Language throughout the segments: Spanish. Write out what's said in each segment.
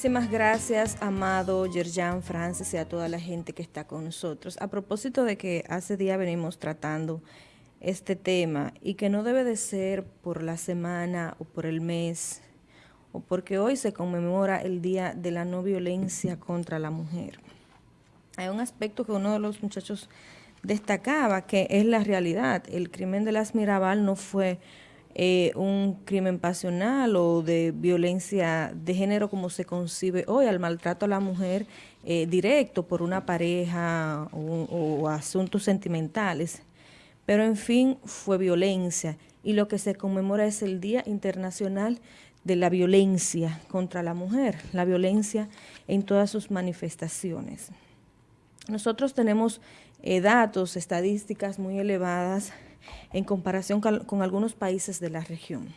Muchísimas gracias, Amado, Yerjan, Francis y a toda la gente que está con nosotros. A propósito de que hace día venimos tratando este tema y que no debe de ser por la semana o por el mes o porque hoy se conmemora el Día de la No Violencia contra la Mujer. Hay un aspecto que uno de los muchachos destacaba, que es la realidad. El crimen de las Mirabal no fue eh, un crimen pasional o de violencia de género como se concibe hoy, al maltrato a la mujer eh, directo por una pareja o asuntos sentimentales. Pero en fin, fue violencia y lo que se conmemora es el Día Internacional de la Violencia contra la Mujer, la violencia en todas sus manifestaciones. Nosotros tenemos eh, datos, estadísticas muy elevadas en comparación con, algunos países de la región.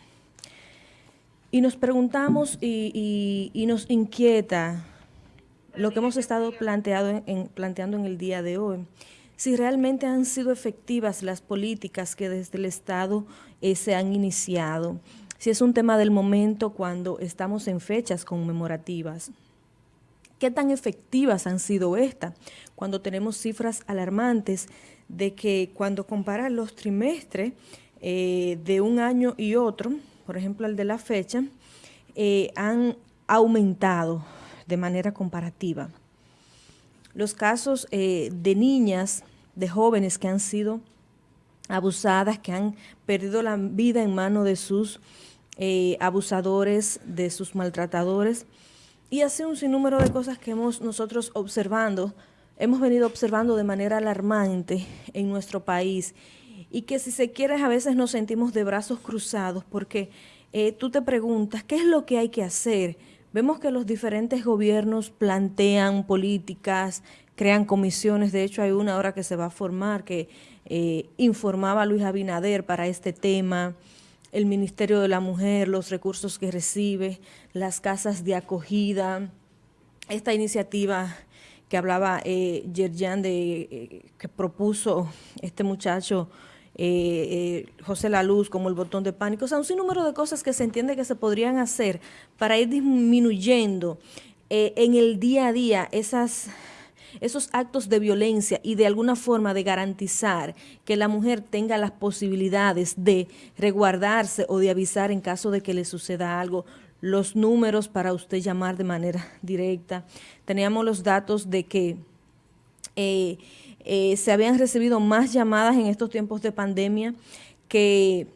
Y nos preguntamos y, nos inquieta lo que hemos estado planteando en el día de hoy, si realmente han sido efectivas las políticas que desde el Estado eh, se han iniciado, si es un tema del momento cuando estamos en fechas conmemorativas. ¿Qué tan efectivas han sido estas? Cuando tenemos cifras alarmantes de que cuando comparan los trimestres eh, de un año y otro, por ejemplo el de la fecha, eh, han aumentado de manera comparativa. Los casos eh, de niñas, de jóvenes que han sido abusadas, que han perdido la vida en manos de sus abusadores, de sus maltratadores, y hace un sinnúmero de cosas que hemos nosotros observando, hemos venido observando de manera alarmante en nuestro país y que si se quiere a veces nos sentimos de brazos cruzados porque eh, tú te preguntas, ¿qué es lo que hay que hacer? Vemos que los diferentes gobiernos plantean políticas, crean comisiones, de hecho hay una ahora que se va a formar que eh, informaba Luis Abinader para este tema, el Ministerio de la Mujer, los recursos que recibe, las casas de acogida, esta iniciativa que hablaba eh, Yerjan de eh, que propuso este muchacho eh, José La Luz como el botón de pánico, o sea, un sinnúmero de cosas que se entiende que se podrían hacer para ir disminuyendo en el día a día esas esos actos de violencia y de alguna forma de garantizar que la mujer tenga las posibilidades de resguardarse o de avisar en caso de que le suceda algo, los números para usted llamar de manera directa. Teníamos los datos de que eh, eh, se habían recibido más llamadas en estos tiempos de pandemia que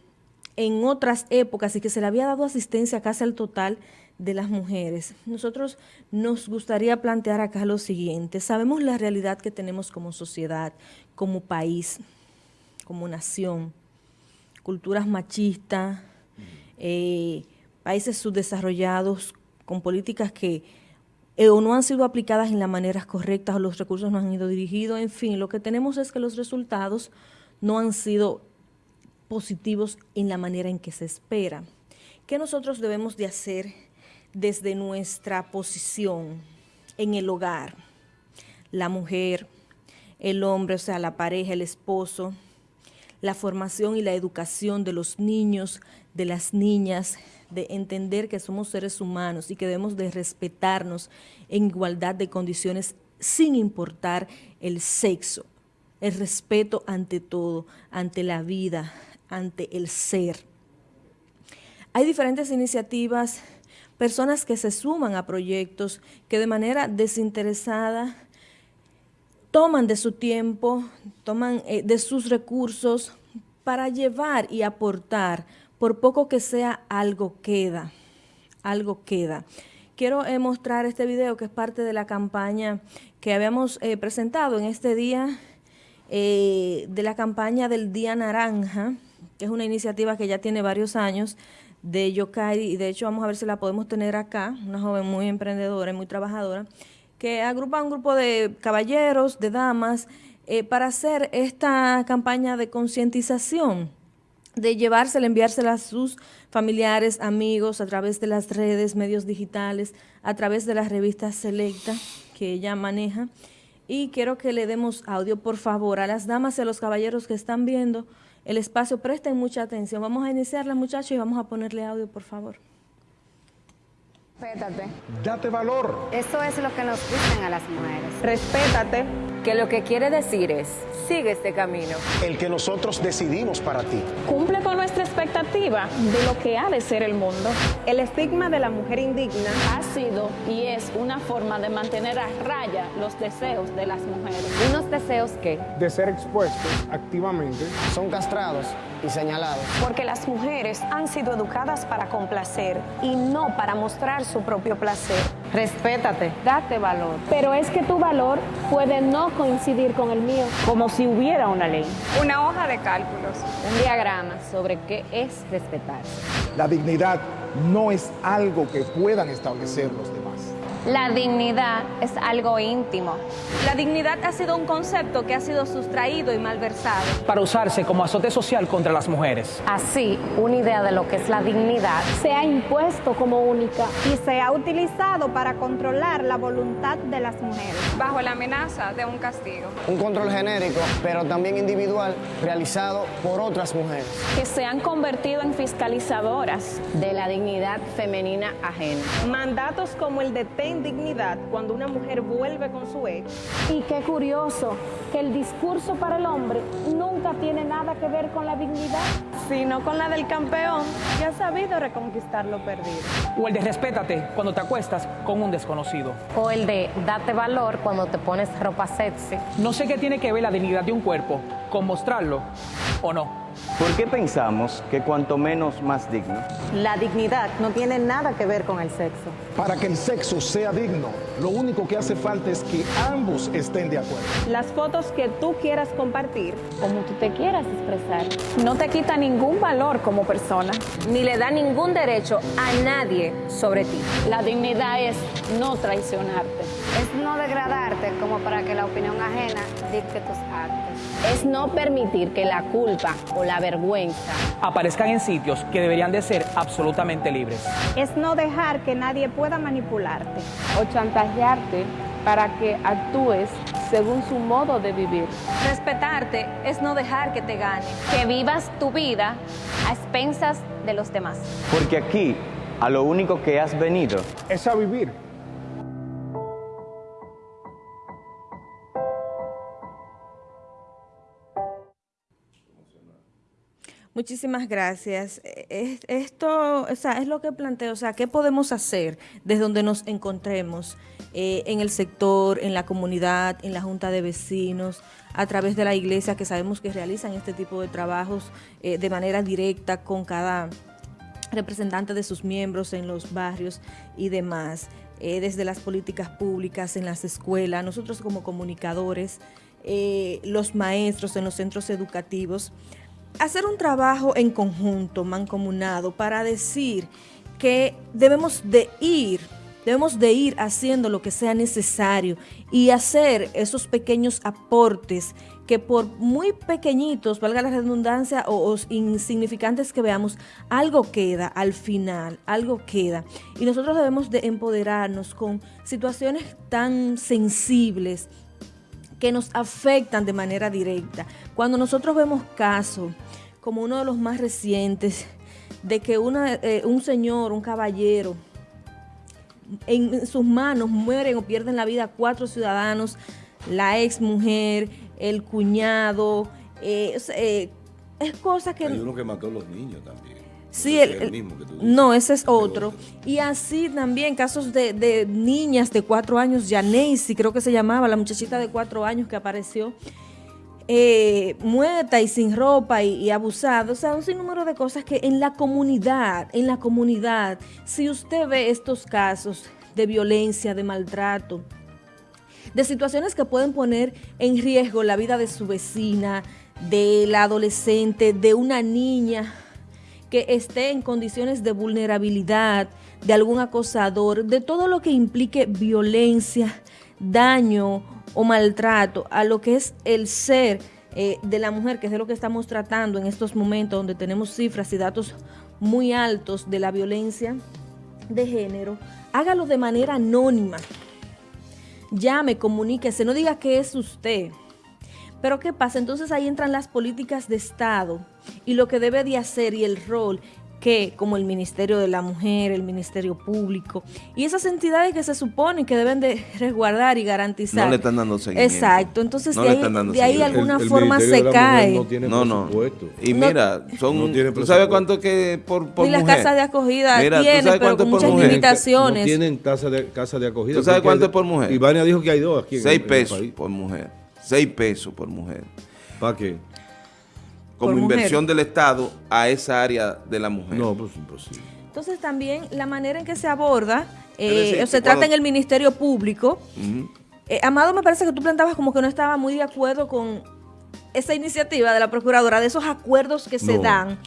en otras épocas y que se le había dado asistencia casi al total de las mujeres. Nosotros nos gustaría plantear acá lo siguiente. Sabemos la realidad que tenemos como sociedad, como país, como nación, culturas machistas, eh, países subdesarrollados con políticas que eh, o no han sido aplicadas en las maneras correctas o los recursos no han ido dirigidos, en fin, lo que tenemos es que los resultados no han sido positivos en la manera en que se espera. ¿Qué nosotros debemos de hacer desde nuestra posición en el hogar, la mujer, el hombre, o sea, la pareja, el esposo, la formación y la educación de los niños, de las niñas, de entender que somos seres humanos y que debemos de respetarnos en igualdad de condiciones sin importar el sexo, el respeto ante todo, ante la vida, ante el ser. Hay diferentes iniciativas personas que se suman a proyectos que de manera desinteresada toman de su tiempo, toman eh, de sus recursos para llevar y aportar, por poco que sea, algo queda, algo queda. Quiero eh, mostrar este video que es parte de la campaña que habíamos eh, presentado en este día, de la campaña del Día Naranja, que es una iniciativa que ya tiene varios años, de Yokai, y de hecho vamos a ver si la podemos tener acá, una joven muy emprendedora y muy trabajadora, que agrupa un grupo de caballeros, de damas, eh, para hacer esta campaña de concientización, de llevársela, enviársela a sus familiares, amigos, a través de las redes, medios digitales, a través de las revistas Selecta que ella maneja. Y quiero que le demos audio, por favor, a las damas y a los caballeros que están viendo, el espacio. Presten mucha atención. Vamos a iniciarla, muchachos, y vamos a ponerle audio, por favor. Respétate. Date valor. Eso es lo que nos dicen a las mujeres. Respétate, que lo que quiere decir es, sigue este camino. El que nosotros decidimos para ti. Cumple con nuestra expectativa de lo que ha de ser el mundo. El estigma de la mujer indigna ha sido y es una forma de mantener a raya los deseos de las mujeres. Unos deseos que, de ser expuestos activamente, son castrados y señalados. Porque las mujeres han sido educadas para complacer y no para mostrar su propio placer. Respétate, date valor. Pero es que tu valor puede no coincidir con el mío. Como si hubiera una ley. Una hoja de cálculos. Un diagrama sobre qué es respetarse. La dignidad no es algo que puedan establecer los demás. La dignidad es algo íntimo. La dignidad ha sido un concepto que ha sido sustraído y malversado. Para usarse como azote social contra las mujeres. Así, una idea de lo que es la dignidad se ha impuesto como única y se ha utilizado para controlar la voluntad de las mujeres. Bajo la amenaza de un castigo. Un control genérico, pero también individual, realizado por otras mujeres. Que se han convertido en fiscalizadoras de la dignidad femenina ajena. Mandatos como el de ten dignidad cuando una mujer vuelve con su ex. Y qué curioso que el discurso para el hombre nunca tiene nada que ver con la dignidad, sino con la del campeón que ha sabido reconquistar lo perdido. O el de respétate cuando te acuestas con un desconocido. O el de date valor cuando te pones ropa sexy. No sé qué tiene que ver la dignidad de un cuerpo con mostrarlo o no. ¿Por qué pensamos que cuanto menos más digno? La dignidad no tiene nada que ver con el sexo. Para que el sexo sea digno, lo único que hace falta es que ambos estén de acuerdo. Las fotos que tú quieras compartir, como tú te quieras expresar, no te quita ningún valor como persona, ni le da ningún derecho a nadie sobre ti. La dignidad es no traicionarte. Es no degradarte como para que la opinión ajena dicte tus actos. Es no permitir que la culpa o la vergüenza aparezcan en sitios que deberían de ser absolutamente libres. Es no dejar que nadie pueda manipularte o chantajearte para que actúes según su modo de vivir. Respetarte es no dejar que te gane. Que vivas tu vida a expensas de los demás. Porque aquí a lo único que has venido es a vivir. Muchísimas gracias. Esto, o sea, es lo que planteo, o sea, ¿qué podemos hacer desde donde nos encontremos eh, en el sector, en la comunidad, en la junta de vecinos, a través de la iglesia, que sabemos que realizan este tipo de trabajos eh, de manera directa con cada representante de sus miembros en los barrios y demás, eh, desde las políticas públicas, en las escuelas, nosotros como comunicadores, los maestros en los centros educativos, hacer un trabajo en conjunto, mancomunado, para decir que debemos de ir, debemos de ir haciendo lo que sea necesario y hacer esos pequeños aportes que por muy pequeñitos, valga la redundancia, o, insignificantes que veamos, algo queda al final, algo queda. Y nosotros debemos de empoderarnos con situaciones tan sensibles, que nos afectan de manera directa. Cuando nosotros vemos casos, como uno de los más recientes, de que una, eh, un señor, un caballero, en sus manos mueren o pierden la vida cuatro ciudadanos, la ex mujer, el cuñado, eh, eh, es cosa que... Hay uno que mató a los niños también. Sí, el, no, ese es otro. Y así también casos de, niñas de cuatro años, Janacy, creo que se llamaba, la muchachita de cuatro años que apareció eh, muerta y sin ropa y, y, abusada. O sea, un sinnúmero de cosas que en la comunidad, en la comunidad, si usted ve estos casos de violencia, de maltrato, de situaciones que pueden poner en riesgo la vida de su vecina, de la adolescente, de una niña, que esté en condiciones de vulnerabilidad, de algún acosador, de todo lo que implique violencia, daño o maltrato a lo que es el ser eh, de la mujer, que es de lo que estamos tratando en estos momentos donde tenemos cifras y datos muy altos de la violencia de género, hágalo de manera anónima. Llame, comuníquese, no diga que es usted. Pero ¿qué pasa? Entonces ahí entran las políticas de Estado y lo que debe de hacer y el rol que como el Ministerio de la Mujer, el Ministerio Público y esas entidades que se suponen que deben de resguardar y garantizar. No le están dando seguimiento. Exacto, entonces No de le ahí, están dando de ahí alguna El- el forma Ministerio se cae. no tiene No, no. Y mira, son, No tiene ¿tú sabes cuánto que por, por las mujer? casas de acogida Mira, ¿tú tienen, pero con muchas mujer? limitaciones. No tienen tasa de, casa de acogida. ¿Tú sabes cuánto es por mujer? Ivania dijo que hay dos aquí. en- Seis en el pesos país. por mujer. Seis pesos por mujer. ¿Para qué? Como mujer. inversión del Estado a esa área de la mujer. No, pues imposible. Entonces también la manera en que se aborda eh, decir, se que trata cuando- en el Ministerio Público. Eh, Amado, me parece que tú plantabas como que no estaba muy de acuerdo con esa iniciativa de la Procuradora, de esos acuerdos que se No. dan.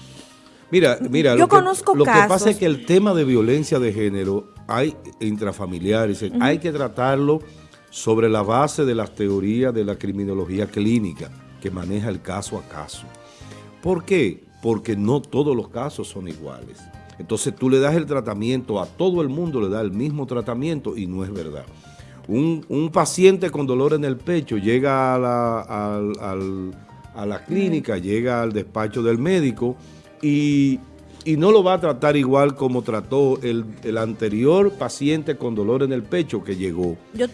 Mira, mira, Yo lo que, conozco lo que pasa es que el tema de violencia de género hay intrafamiliares, hay que tratarlo sobre la base de las teorías de la criminología clínica que maneja el caso a caso. ¿Por qué? Porque no todos los casos son iguales. Entonces tú le das el tratamiento, a todo el mundo le da el mismo tratamiento y no es verdad. Un, un paciente con dolor en el pecho llega a la, al- al- a la clínica, llega al despacho del médico y, y no lo va a tratar igual como trató el, el anterior paciente con dolor en el pecho que llegó. Yo,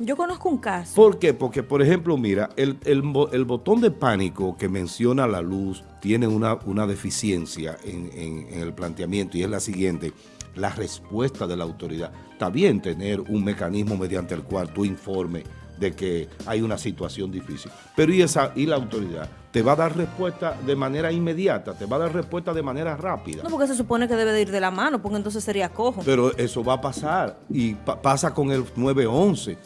yo conozco un caso. ¿Por qué? Porque, por ejemplo, mira, el, el bo- el botón de pánico que menciona la luz tiene una, una deficiencia en, en- en el planteamiento y es la siguiente, la respuesta de la autoridad. Está bien tener un mecanismo mediante el cual tú informes de que hay una situación difícil, pero ¿y, esa, y la autoridad? Te va a dar respuesta de manera inmediata, te va a dar respuesta de manera rápida. No, porque se supone que debe de ir de la mano, porque entonces sería cojo. Pero eso va a pasar y pa- pasa con el 911.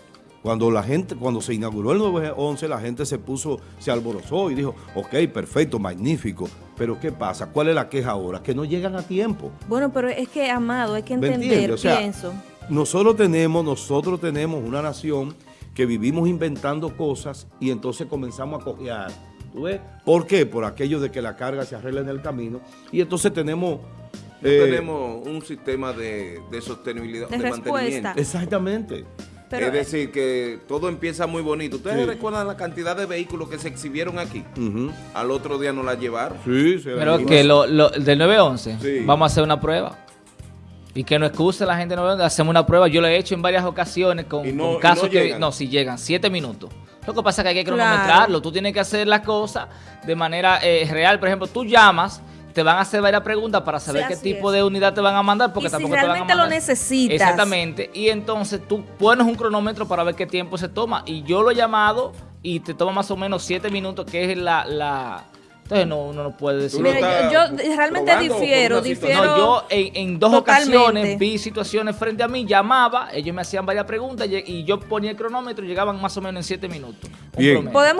Cuando la gente, cuando se inauguró el 911, la gente se puso, se alborozó y dijo, ok, perfecto, magnífico. Pero ¿qué pasa? ¿Cuál es la queja ahora? Que no llegan a tiempo. Bueno, pero es que, Amado, hay que ¿Me entender? O sea, pienso. Nosotros tenemos, nosotros tenemos una nación que vivimos inventando cosas y entonces comenzamos a cojear. ¿Tú ves? ¿Por qué? Por aquello de que la carga se arregla en el camino. Y entonces tenemos... No eh, tenemos un sistema de, de sostenibilidad, De de, respuesta. mantenimiento. Exactamente. Pero, es decir, que todo empieza muy bonito. ¿Ustedes Sí. recuerdan la cantidad de vehículos que se exhibieron aquí? Al otro día no la llevaron. Sí, se Pero la- que lo, lo- del 911, Sí. vamos a hacer una prueba. Y que no excuse la gente del 911, hacemos una prueba. Yo lo he hecho en varias ocasiones con, no- casos no que... No, si llegan, siete minutos. Lo que pasa es que hay que Claro. cronometrarlo. Tú tienes que hacer las cosas de manera eh, real. Por ejemplo, tú llamas, te van a hacer varias preguntas para saber Sí, qué tipo es. de unidad te van a mandar, porque Y si tampoco te van a realmente lo mandar. necesitas. Exactamente. Y entonces tú pones un cronómetro para ver qué tiempo se toma. Y yo lo he llamado y te toma más o menos siete minutos, que es la... la entonces no, uno no puede decir... Mira, yo, yo realmente difiero, difiero. No, yo en, en dos totalmente. ocasiones vi situaciones frente a mí, llamaba, ellos me hacían varias preguntas y y yo ponía el cronómetro y llegaban más o menos en siete minutos. Bien. promedio. Podemos